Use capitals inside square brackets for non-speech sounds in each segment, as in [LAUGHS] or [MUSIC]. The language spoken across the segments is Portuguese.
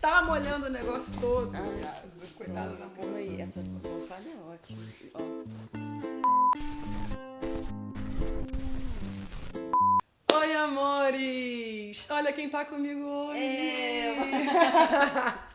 Tá molhando o negócio todo. cara. Coitado da Calma aí, essa almofada é ótima. Ó, Oi, amores! Olha quem tá comigo hoje! É. [LAUGHS]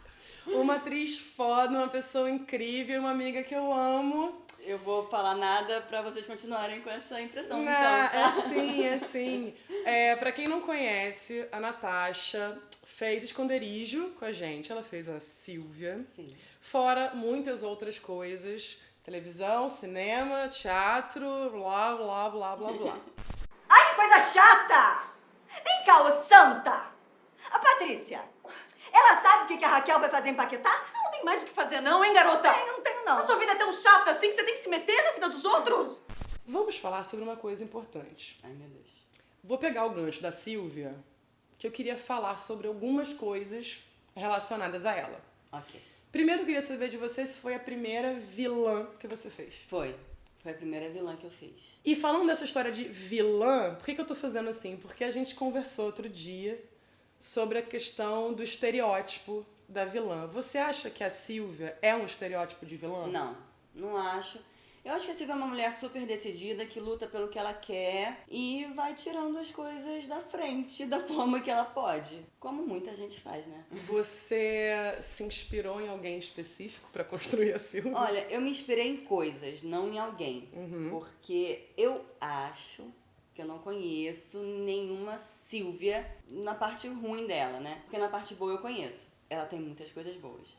uma atriz foda, uma pessoa incrível, uma amiga que eu amo. eu vou falar nada pra vocês continuarem com essa impressão, Não, então, tá? é sim, é sim. É, pra quem não conhece, a Natasha fez esconderijo com a gente. Ela fez a Silvia. Sim. Fora muitas outras coisas. Televisão, cinema, teatro, blá, blá, blá, blá, blá. Ai, que coisa chata! Vem cá, ô santa! A Patrícia, ela sabe o que que a Raquel vai fazer em Paquetá? Você não tem mais o que fazer não, hein, garota? Eu não tenho, não. A sua vida é tão chata assim que você tem que se meter na vida dos outros? Vamos falar sobre uma coisa importante. Ai, meu Deus. Vou pegar o gancho da Silvia, que eu queria falar sobre algumas coisas relacionadas a ela. Ok. Primeiro, eu queria saber de você se foi a primeira vilã que você fez. Foi. Foi a primeira vilã que eu fiz. E falando dessa história de vilã, por que, que eu tô fazendo assim? Porque a gente conversou outro dia sobre a questão do estereótipo da vilã. Você acha que a Silvia é um estereótipo de vilã? Não, não acho. Eu acho que a Silvia é uma mulher super decidida, que luta pelo que ela quer e vai tirando as coisas da frente da [LAUGHS] forma que ela pode. Como muita gente faz, né? Você se inspirou em alguém específico pra construir a Silvia? Olha, eu me inspirei em coisas, não em alguém. Porque eu acho que eu não conheço nenhuma Silvia na parte ruim dela, né? Porque na parte boa eu conheço. Ela tem muitas coisas boas.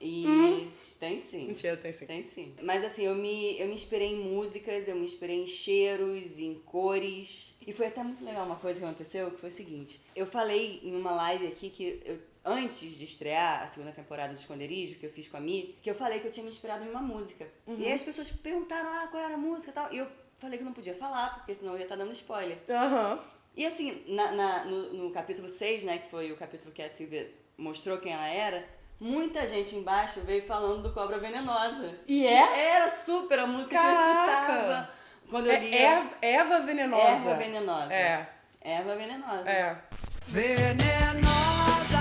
E tem sim. Mentira, tem sim. Tem sim. Mas assim, eu me, eu me inspirei em músicas, eu me inspirei em cheiros, em cores. E foi até muito legal uma coisa que aconteceu, que foi o seguinte. Eu falei em uma live aqui que eu, antes de estrear a segunda temporada do Esconderijo, que eu fiz com a Mi, que eu falei que eu tinha me inspirado em uma música. E aí as pessoas perguntaram, ah, qual era a música e tal. E eu falei que não podia falar, porque senão eu ia estar dando spoiler. Aham. E assim, na, na- no, no capítulo 6, né, que foi o capítulo que a Silvia mostrou quem ela era, muita gente embaixo veio falando do Cobra Venenosa. E é? Era super a música que eu Caraca! escutava. Quando eu lia... É Eva, Eva Venenosa. Erva Venenosa. É. Erva Venenosa. É. Venenosa,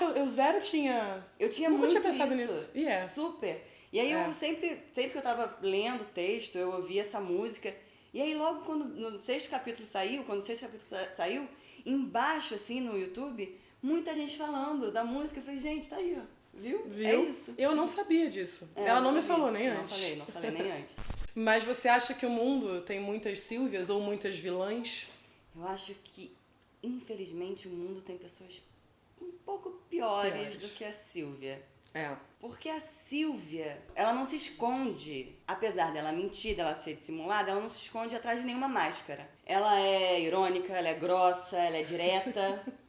nossa, eu, eu zero tinha. Eu tinha Nunca muito tinha pensado isso. nisso. E é. Super. E aí É. eu sempre, sempre que eu tava lendo o texto, eu ouvia essa música. E aí logo quando no sexto capítulo saiu, quando o sexto capítulo sa- saiu, embaixo assim no YouTube, muita gente falando da música. Eu falei, gente, tá aí, ó. Viu? Viu? É isso. Eu não sabia disso. É, Ela não me falou nem não antes. falei, não falei nem antes. [LAUGHS] Mas você acha que o mundo tem muitas Silvias ou muitas vilãs? Eu acho que, infelizmente, o mundo tem pessoas um pouco piores, Piores. do que a Silvia. É. Porque a Silvia, ela não se esconde, apesar dela mentir, dela ser dissimulada, ela não se esconde atrás de nenhuma máscara. Ela é irônica, ela é grossa, ela é direta. [LAUGHS]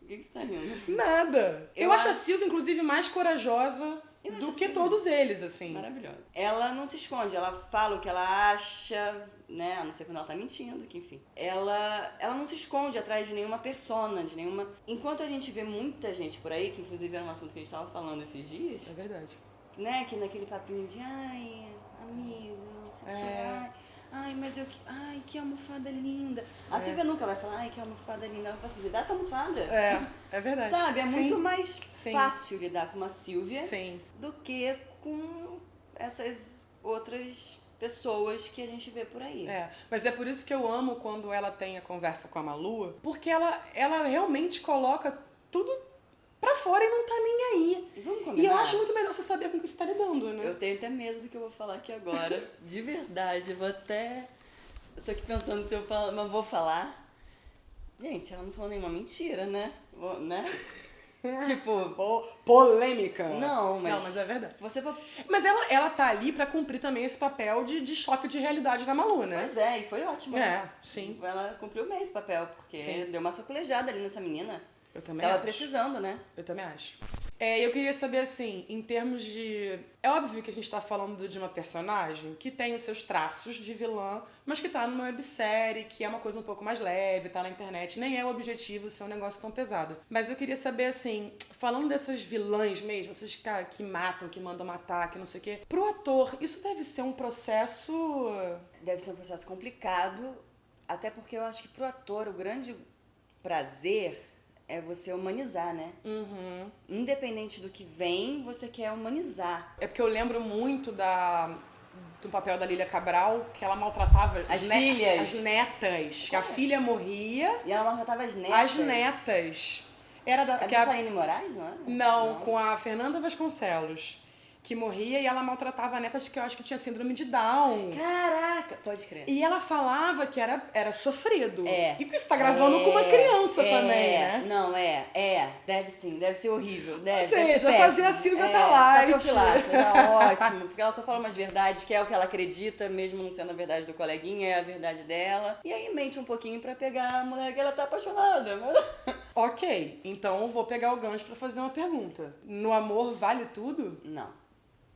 O que você tá rindo? Nada. Eu, Eu acho a Silvia, inclusive, mais corajosa do que Silvia todos eles, assim. Maravilhosa. Ela não se esconde, ela fala o que ela acha, né? A não ser quando ela tá mentindo, que enfim. Ela, ela não se esconde atrás de nenhuma persona, de nenhuma. Enquanto a gente vê muita gente por aí, que inclusive era um assunto que a gente tava falando esses dias, É verdade. né? Que naquele papinho de ai, amiga, não sei o que, É. ai, ai, mas eu que. Ai, que almofada linda. A Silvia nunca vai falar, ai, que almofada linda. Ela fala assim, dá essa almofada. É, é verdade. Sabe? É Sim. muito mais Sim. fácil lidar com uma Silvia Sim. do que com essas outras pessoas que a gente vê por aí. É, mas é por isso que eu amo quando ela tem a conversa com a Malu, porque ela, ela realmente coloca tudo pra fora e não tá nem aí. E vamos E eu acho muito melhor você saber com o que você tá lidando, né? Eu tenho até medo do que eu vou falar aqui agora. [LAUGHS] De verdade, eu vou até. Eu tô aqui pensando se eu falo, mas vou falar. Gente, ela não falou nenhuma mentira, né? Vou- Né? [LAUGHS] tipo. Po- polêmica. Não, mas. Não, mas é verdade. Você. Mas ela, ela tá ali pra cumprir também esse papel de, de choque de realidade da Malu, né? Pois é, e foi ótimo. É, né? sim. Ela cumpriu bem esse papel, porque Sim. deu uma sacolejada ali nessa menina. Eu também Tava acho. precisando, né? Eu também acho. É, eu queria saber, assim, em termos de. É óbvio que a gente tá falando de uma personagem que tem os seus traços de vilã, mas que tá numa websérie, que é uma coisa um pouco mais leve, tá na internet. Nem é o objetivo ser um negócio tão pesado. Mas eu queria saber, assim, falando dessas vilãs mesmo, essas cara, que matam, que mandam matar, que não sei o quê. Pro ator, isso deve ser um processo. Deve ser um processo complicado, até porque eu acho que pro ator o grande prazer é você humanizar, né? Uhum. Independente do que vem, você quer humanizar. É porque eu lembro muito da do papel da Lília Cabral, que ela maltratava As filhas. as netas. Que a filha morria, E ela maltratava as netas. as netas. Era da. É que a- Moraes, não é? não, com a Fernanda Vasconcelos. Que morria e ela maltratava netas que eu acho que tinha síndrome de Down. Caraca, pode crer. E ela falava que era, era sofrido. É. E que você tá gravando com uma criança é, também, né? Não, é, é. Deve sim, deve ser horrível. Deve, Ou deve seja, fazer péssimo. a Silvia é, tá light. Tá tá ótimo. Porque ela só fala umas verdades, que é o que ela acredita, mesmo não sendo a verdade do coleguinha, é a verdade dela. E aí mente um pouquinho pra pegar a mulher que ela tá apaixonada. Mas... Ok, então eu vou pegar o gancho pra fazer uma pergunta. No amor vale tudo? Não,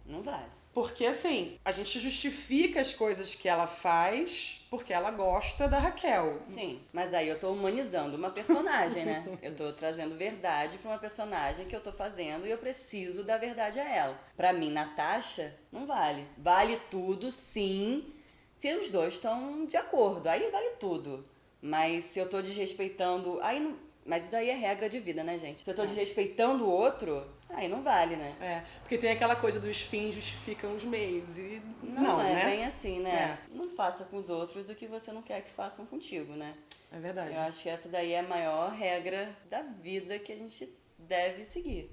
não vale. Porque assim, a gente justifica as coisas que ela faz porque ela gosta da Raquel. Sim, mas aí eu tô humanizando uma personagem, né? [LAUGHS] Eu tô trazendo verdade pra uma personagem que eu tô fazendo e eu preciso dar verdade a ela. Pra mim, Natasha, não vale. Vale tudo, sim, se os dois estão de acordo. Aí vale tudo. Mas se eu tô desrespeitando. Aí não. Mas isso daí é regra de vida, né, gente? Se eu tô desrespeitando o outro, aí não vale, né? É, porque tem aquela coisa dos fins justificam os meios e Não, não, é né? bem assim, né? Não faça com os outros o que você não quer que façam contigo, né? É verdade. Eu acho que essa daí é a maior regra da vida que a gente deve seguir.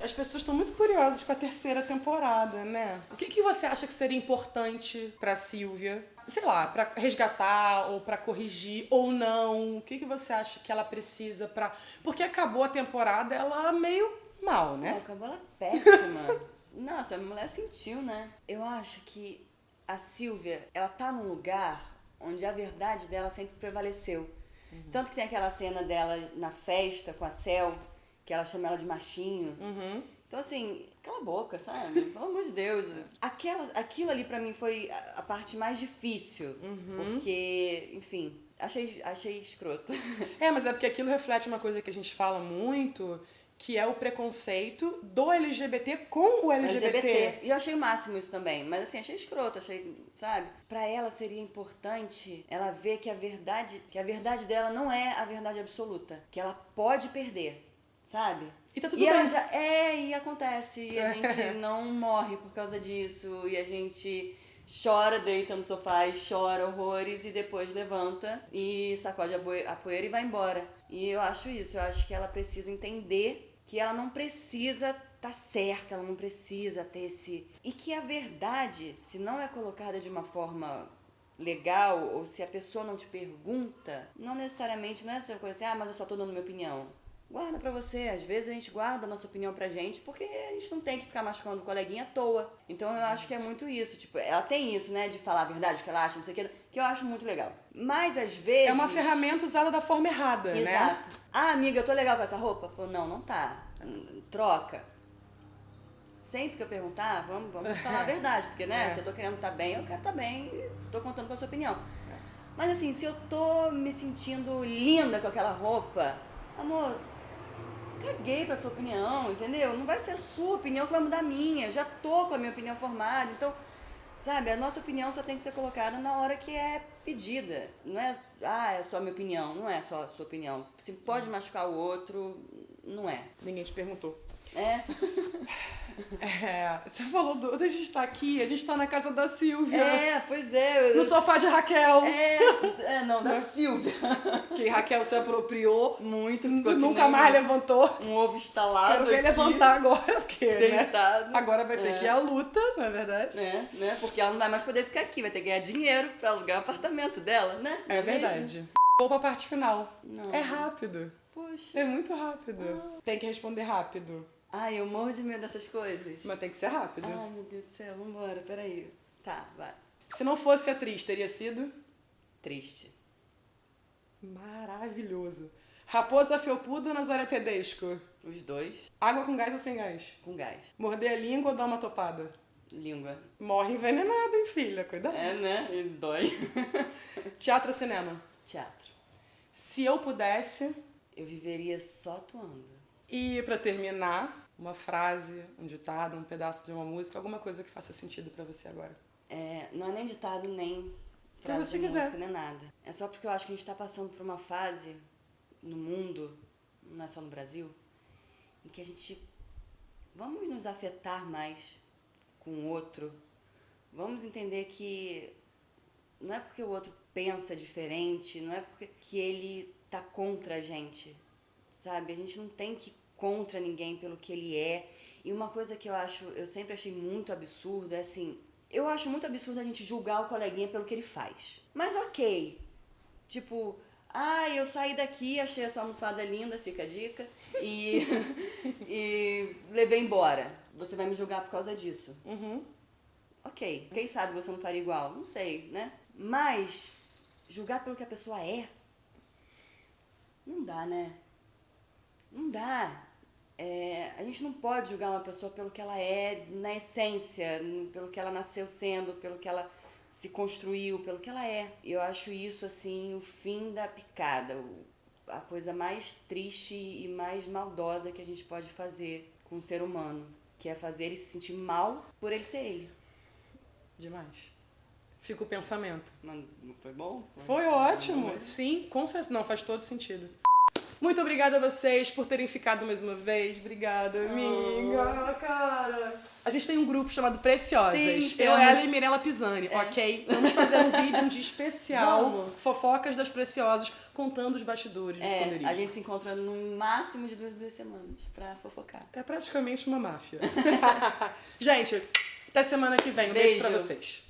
As pessoas estão muito curiosas com a terceira temporada, né? O que, que você acha que seria importante pra Silvia? Sei lá, pra resgatar ou pra corrigir ou não? O que, que você acha que ela precisa pra. Porque acabou a temporada ela meio mal, É, né? acabou ela péssima. [LAUGHS] Nossa, a mulher sentiu, né? Eu acho que a Silvia, ela tá num lugar onde a verdade dela sempre prevaleceu. Tanto que tem aquela cena dela na festa com a Cel, que ela chama ela de machinho. Uhum. Então, assim, cala a boca, sabe? Pelo amor de Deus. Aquela, aquilo ali pra mim foi a, a parte mais difícil. Porque, enfim, achei, achei escroto. [LAUGHS] É, mas é porque aquilo reflete uma coisa que a gente fala muito, que é o preconceito do LGBT com o LGBT. LGBT. E eu achei o máximo isso também. Mas assim, achei escroto, achei, sabe? Pra ela seria importante ela ver que a verdade, que a verdade dela não é a verdade absoluta. Que ela pode perder, sabe? E tá tudo ela bem. já é, e acontece. E a [LAUGHS] gente não morre por causa disso. E a gente chora, deita no sofá e chora horrores e depois levanta e sacode a poeira e vai embora. E eu acho isso, eu acho que ela precisa entender que ela não precisa tá certa, ela não precisa ter esse. E que a verdade, se não é colocada de uma forma legal, ou se a pessoa não te pergunta, não necessariamente não é essa coisa assim, ah, mas eu só tô dando minha opinião. Guarda pra você, às vezes a gente guarda a nossa opinião pra gente, porque a gente não tem que ficar machucando o coleguinha à toa. Então eu acho que é muito isso, tipo, ela tem isso, né, de falar a verdade, que ela acha, não sei o que, que eu acho muito legal. Mas às vezes. É uma ferramenta usada da forma errada, né? Exato. Ah, amiga, eu tô legal com essa roupa? Pô, não, não tá. Troca. Sempre que eu perguntar, vamos, vamos [LAUGHS] falar a verdade, porque, né, É. se eu tô querendo estar bem, eu quero estar bem e tô contando com a sua opinião. Mas assim, se eu tô me sentindo linda com aquela roupa, amor, caguei pra sua opinião, entendeu? Não vai ser a sua opinião que vai mudar a minha. Já tô com a minha opinião formada. Então, sabe, a nossa opinião só tem que ser colocada na hora que é pedida. Não é, ah, é só a minha opinião. Não é só a sua opinião. Se pode machucar o outro, não é. Ninguém te perguntou. É? É, você falou do, da gente estar aqui, a gente tá na casa da Silvia. É, pois é. No sofá de Raquel. É, é, não, da Silvia. Que Raquel se apropriou. Muito, Nunca mais levantou. Um ovo instalado Quero ver levantar agora, porque, né? Deitado. Agora vai ter É. que ir à luta, não é verdade? né, né? Porque ela não vai mais poder ficar aqui, vai ter que ganhar dinheiro pra alugar o apartamento dela, né? É mesmo? verdade. Vou pra parte final. Não. É rápido. Poxa. É muito rápido. Tem que responder rápido. Ai, eu morro de medo dessas coisas. Mas tem que ser rápido. Ai, meu Deus do céu, vambora, peraí. Tá, vai. Se não fosse atriz, teria sido Triste. maravilhoso. Raposa Felpuda ou Nazaré Tedesco? Os dois Água com gás ou sem gás? com gás. Morder a língua ou dar uma topada? Língua. Morre envenenada, hein, filha? Cuidado. É, né? E dói. [LAUGHS] Teatro ou cinema? Teatro. Se eu pudesse. Eu viveria só atuando. E pra terminar, uma frase, um ditado, um pedaço de uma música, alguma coisa que faça sentido pra você agora. É, não é nem ditado, nem frase de quiser. música, nem nada. É só porque eu acho que a gente tá passando por uma fase no mundo, não é só no Brasil, em que a gente... Vamos nos afetar mais com o outro. Vamos entender que não é porque o outro pensa diferente, não é porque que ele tá contra a gente, sabe? A gente não tem que ir contra ninguém pelo que ele é. E uma coisa que eu acho, eu sempre achei muito absurdo é assim, eu acho muito absurdo a gente julgar o coleguinha pelo que ele faz. Mas ok. Tipo, ah, eu saí daqui, achei essa almofada linda, fica a dica, e, [LAUGHS] e levei embora. Você vai me julgar por causa disso. Uhum. Ok, quem sabe você não faria igual? Não sei, né? Mas julgar pelo que a pessoa é, não dá, né? Não dá. É, a gente não pode julgar uma pessoa pelo que ela é na essência, pelo que ela nasceu sendo, pelo que ela se construiu, pelo que ela é. Eu acho isso, assim, o fim da picada, o- a coisa mais triste e mais maldosa que a gente pode fazer com um ser humano, que é fazer ele se sentir mal por ele ser ele. Demais. Fica o pensamento. Não não foi bom? Foi ótimo. Sim, com certeza. Não, faz todo sentido. Muito obrigada a vocês por terem ficado mais uma vez. Obrigada, amiga. Cara. A gente tem um grupo chamado Preciosas. Sim, Eu, ela e Mirella Pisani, ok? Vamos fazer um vídeo um dia especial. Vamos. Fofocas das Preciosas, contando os bastidores do É, esconderijo. a gente se encontra no máximo de duas, duas semanas pra fofocar. É praticamente uma máfia. [LAUGHS] gente, até semana que vem. Um beijo, Beijo. pra vocês.